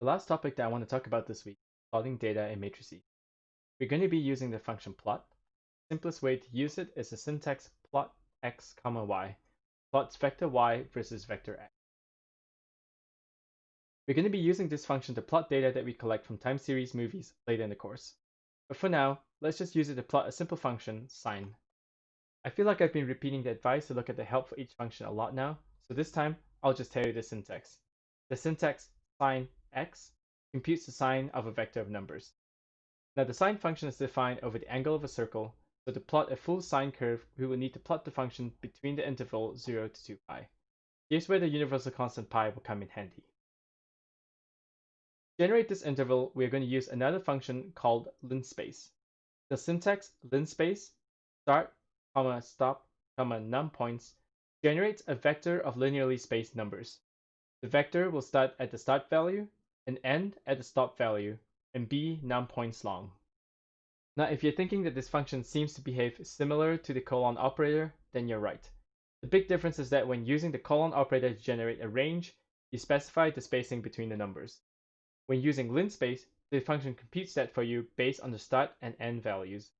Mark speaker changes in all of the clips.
Speaker 1: The last topic that I want to talk about this week is plotting data in matrices. We're going to be using the function plot. The simplest way to use it is the syntax plot x comma y. Plots vector y versus vector x. We're going to be using this function to plot data that we collect from time series movies later in the course. But for now, let's just use it to plot a simple function, sine. I feel like I've been repeating the advice to look at the help for each function a lot now, so this time I'll just tell you the syntax. The syntax sine x computes the sine of a vector of numbers. Now the sine function is defined over the angle of a circle, so to plot a full sine curve, we will need to plot the function between the interval 0 to 2 pi. Here's where the universal constant pi will come in handy. To generate this interval, we are going to use another function called linspace. The syntax linspace start, comma, stop, comma, num points generates a vector of linearly spaced numbers. The vector will start at the start value and end at the stop value, and be num points long. Now, if you're thinking that this function seems to behave similar to the colon operator, then you're right. The big difference is that when using the colon operator to generate a range, you specify the spacing between the numbers. When using linspace, the function computes that for you based on the start and end values.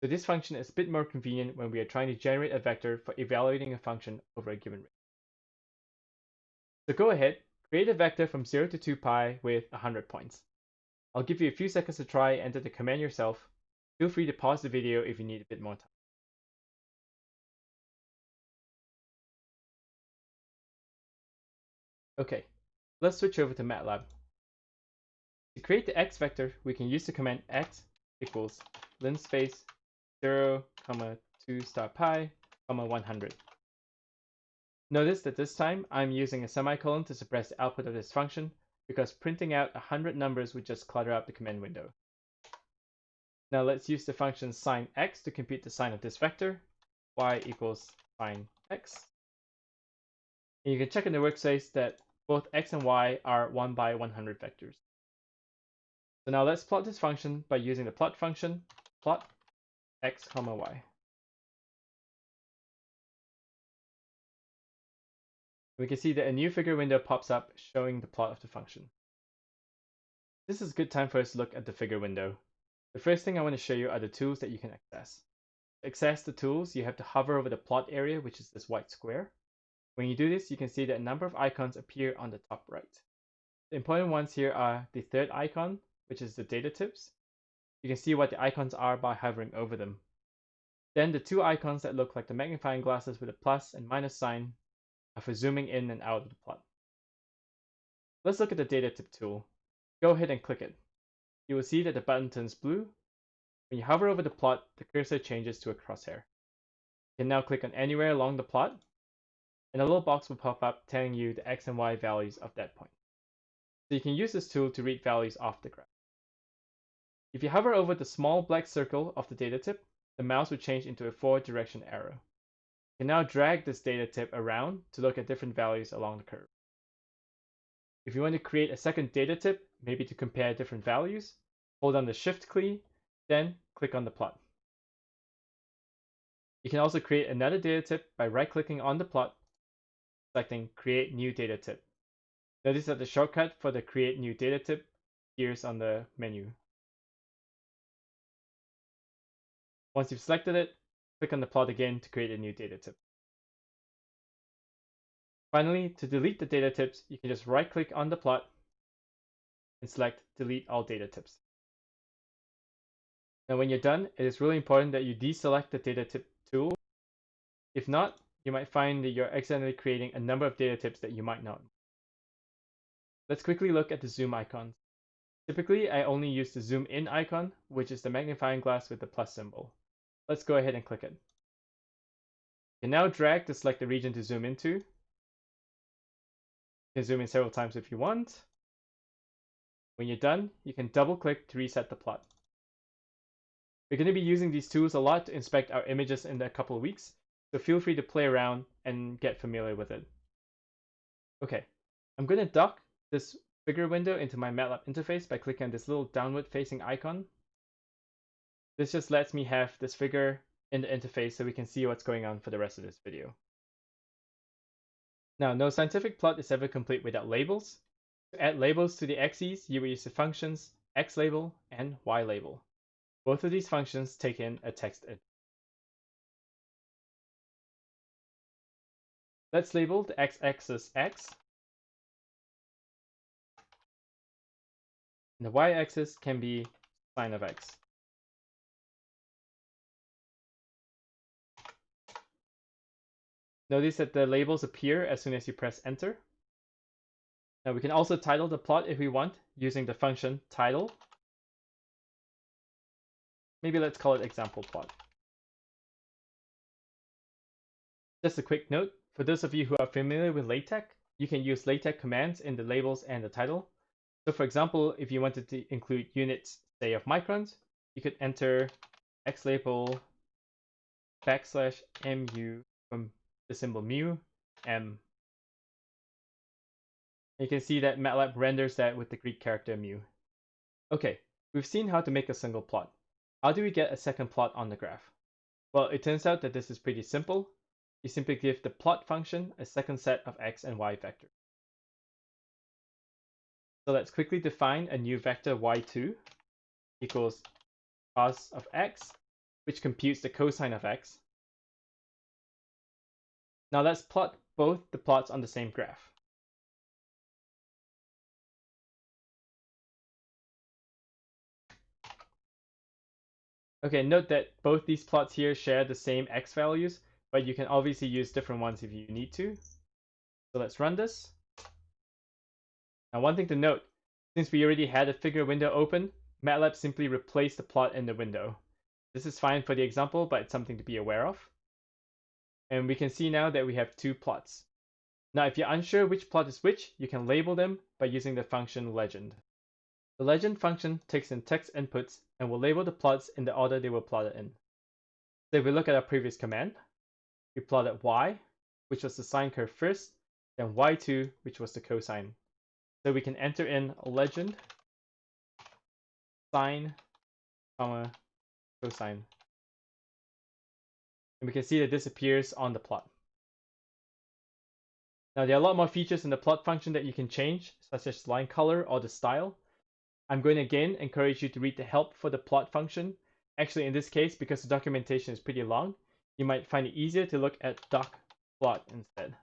Speaker 1: So this function is a bit more convenient when we are trying to generate a vector for evaluating a function over a given range. So go ahead, Create a vector from 0 to 2 pi with 100 points. I'll give you a few seconds to try and enter the command yourself. Feel free to pause the video if you need a bit more time. Okay, let's switch over to MATLAB. To create the x vector, we can use the command x equals linspace 0, comma 2 star pi, comma 100. Notice that this time I'm using a semicolon to suppress the output of this function because printing out 100 numbers would just clutter up the command window. Now let's use the function sine x to compute the sine of this vector, y equals sine x. And you can check in the workspace that both x and y are 1 by 100 vectors. So now let's plot this function by using the plot function, plot x comma y. we can see that a new figure window pops up showing the plot of the function. This is a good time for us to look at the figure window. The first thing I want to show you are the tools that you can access. To access the tools, you have to hover over the plot area, which is this white square. When you do this, you can see that a number of icons appear on the top right. The important ones here are the third icon, which is the data tips. You can see what the icons are by hovering over them. Then the two icons that look like the magnifying glasses with a plus and minus sign Uh, for zooming in and out of the plot. Let's look at the data tip tool. Go ahead and click it. You will see that the button turns blue. When you hover over the plot, the cursor changes to a crosshair. You can now click on anywhere along the plot, and a little box will pop up telling you the x and y values of that point. So you can use this tool to read values off the graph. If you hover over the small black circle of the data tip, the mouse will change into a forward direction arrow can now drag this data tip around to look at different values along the curve. If you want to create a second data tip, maybe to compare different values, hold on the Shift key, then click on the plot. You can also create another data tip by right-clicking on the plot, selecting Create New Data Tip. Notice that the shortcut for the Create New Data Tip appears on the menu. Once you've selected it, Click on the plot again to create a new data tip. Finally, to delete the data tips, you can just right click on the plot and select delete all data tips. Now when you're done, it is really important that you deselect the data tip tool. If not, you might find that you're accidentally creating a number of data tips that you might not. Let's quickly look at the zoom icons. Typically, I only use the zoom in icon, which is the magnifying glass with the plus symbol. Let's go ahead and click it. You can now drag to select the region to zoom into. You can zoom in several times if you want. When you're done, you can double click to reset the plot. We're going to be using these tools a lot to inspect our images in a couple of weeks, so feel free to play around and get familiar with it. Okay, I'm going to dock this figure window into my MATLAB interface by clicking on this little downward facing icon this just lets me have this figure in the interface so we can see what's going on for the rest of this video. Now, no scientific plot is ever complete without labels. To add labels to the axes, you will use the functions xlabel and ylabel. Both of these functions take in a text edit. Let's label the x-axis x. And the y-axis can be sine of x. Notice that the labels appear as soon as you press enter. Now we can also title the plot if we want using the function title. Maybe let's call it example plot. Just a quick note, for those of you who are familiar with LaTeX, you can use LaTeX commands in the labels and the title. So for example, if you wanted to include units, say of microns, you could enter xlabel backslash mu from the symbol mu m. You can see that MATLAB renders that with the Greek character mu. Okay, we've seen how to make a single plot. How do we get a second plot on the graph? Well, it turns out that this is pretty simple. You simply give the plot function a second set of x and y vectors. So let's quickly define a new vector y2 equals cos of x, which computes the cosine of x, now let's plot both the plots on the same graph. Okay, note that both these plots here share the same x values, but you can obviously use different ones if you need to. So let's run this. Now one thing to note, since we already had a figure window open, MATLAB simply replaced the plot in the window. This is fine for the example, but it's something to be aware of. And we can see now that we have two plots. Now, if you're unsure which plot is which, you can label them by using the function legend. The legend function takes in text inputs and will label the plots in the order they were plotted in. So if we look at our previous command, we plotted y, which was the sine curve first, then y2, which was the cosine. So we can enter in legend sine, comma, cosine and we can see that this appears on the plot. Now there are a lot more features in the plot function that you can change, such as line color or the style. I'm going to again encourage you to read the help for the plot function. Actually, in this case, because the documentation is pretty long, you might find it easier to look at doc plot instead.